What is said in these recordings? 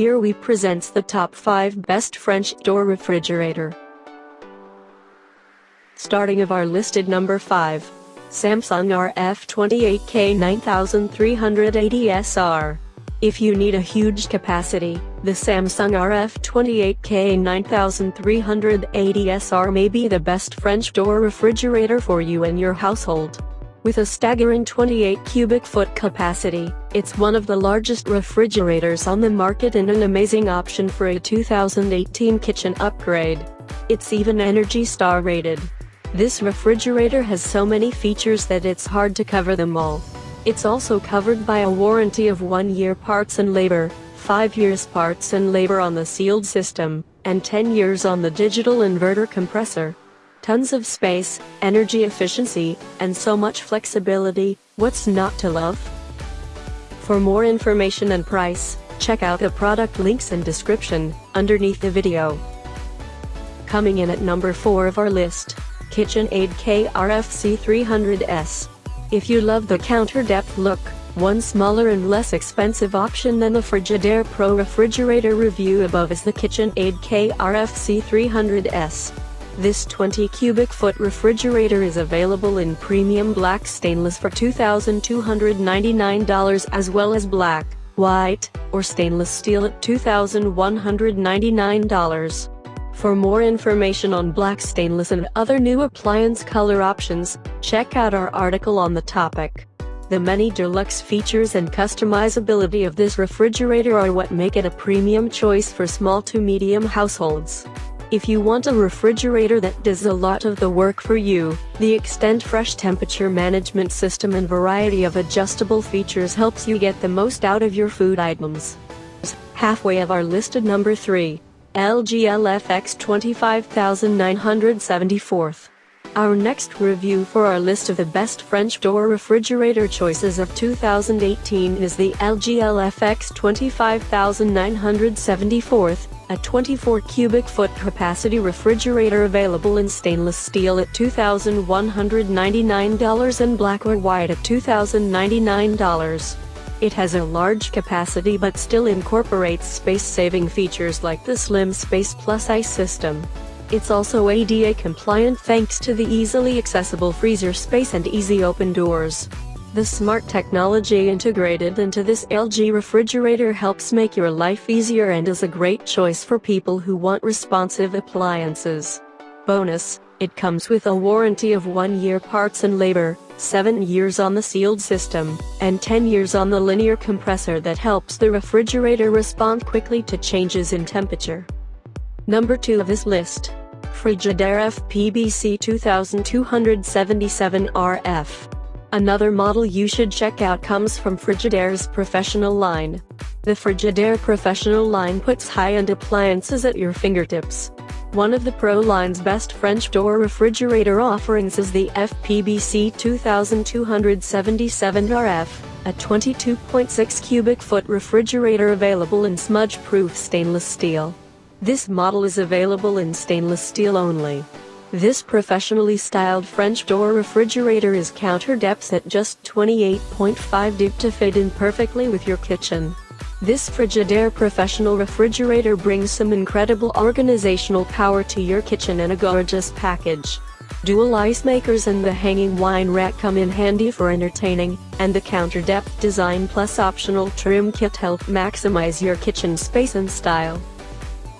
Here we presents the top 5 best French door refrigerator. Starting of our listed number 5. Samsung RF28K 9380SR. If you need a huge capacity, the Samsung RF28K 9380SR may be the best French door refrigerator for you and your household. With a staggering 28 cubic foot capacity, it's one of the largest refrigerators on the market and an amazing option for a 2018 kitchen upgrade. It's even Energy Star rated. This refrigerator has so many features that it's hard to cover them all. It's also covered by a warranty of 1 year parts and labor, 5 years parts and labor on the sealed system, and 10 years on the digital inverter compressor. Tons of space, energy efficiency, and so much flexibility, what's not to love? For more information and price, check out the product links and description, underneath the video. Coming in at number 4 of our list, KitchenAid KRFC 300S. If you love the counter depth look, one smaller and less expensive option than the Frigidaire Pro refrigerator review above is the KitchenAid KRFC 300S. This 20 cubic foot refrigerator is available in premium black stainless for $2,299 as well as black, white, or stainless steel at $2,199. For more information on black stainless and other new appliance color options, check out our article on the topic. The many deluxe features and customizability of this refrigerator are what make it a premium choice for small to medium households. If you want a refrigerator that does a lot of the work for you, the Extend Fresh Temperature Management System and variety of adjustable features helps you get the most out of your food items. Halfway of our listed number 3. LG LFX 25974. Our next review for our list of the best French door refrigerator choices of 2018 is the LG LFX 25974 a 24 cubic foot capacity refrigerator available in stainless steel at $2,199 and black or white at $2,099. It has a large capacity but still incorporates space-saving features like the Slim Space Plus ice system. It's also ADA compliant thanks to the easily accessible freezer space and easy open doors. The smart technology integrated into this LG refrigerator helps make your life easier and is a great choice for people who want responsive appliances. Bonus, it comes with a warranty of 1 year parts and labor, 7 years on the sealed system, and 10 years on the linear compressor that helps the refrigerator respond quickly to changes in temperature. Number 2 of this list. Frigidaire FPBC 2277 RF. Another model you should check out comes from Frigidaire's Professional line. The Frigidaire Professional line puts high-end appliances at your fingertips. One of the Pro line's best French door refrigerator offerings is the FPBC 2277 RF, a 22.6 cubic foot refrigerator available in smudge-proof stainless steel. This model is available in stainless steel only. This professionally styled French door refrigerator is counter depth at just 28.5 deep to fit in perfectly with your kitchen. This Frigidaire professional refrigerator brings some incredible organizational power to your kitchen in a gorgeous package. Dual ice makers and the hanging wine rack come in handy for entertaining, and the counter depth design plus optional trim kit help maximize your kitchen space and style.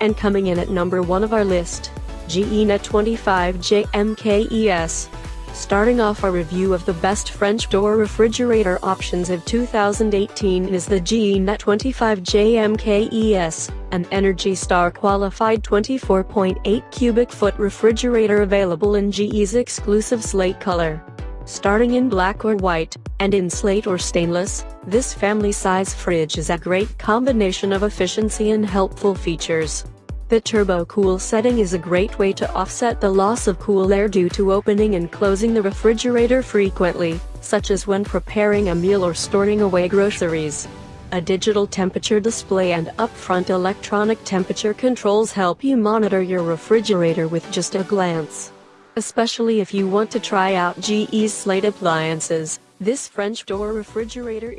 And coming in at number 1 of our list, GENET 25JMKES. Starting off our review of the best French door refrigerator options of 2018 is the GENET 25JMKES, an Energy Star qualified 24.8 cubic foot refrigerator available in GE's exclusive slate color. Starting in black or white, and in slate or stainless, this family-size fridge is a great combination of efficiency and helpful features. The turbo cool setting is a great way to offset the loss of cool air due to opening and closing the refrigerator frequently, such as when preparing a meal or storing away groceries. A digital temperature display and upfront electronic temperature controls help you monitor your refrigerator with just a glance. Especially if you want to try out GE's Slate appliances, this French door refrigerator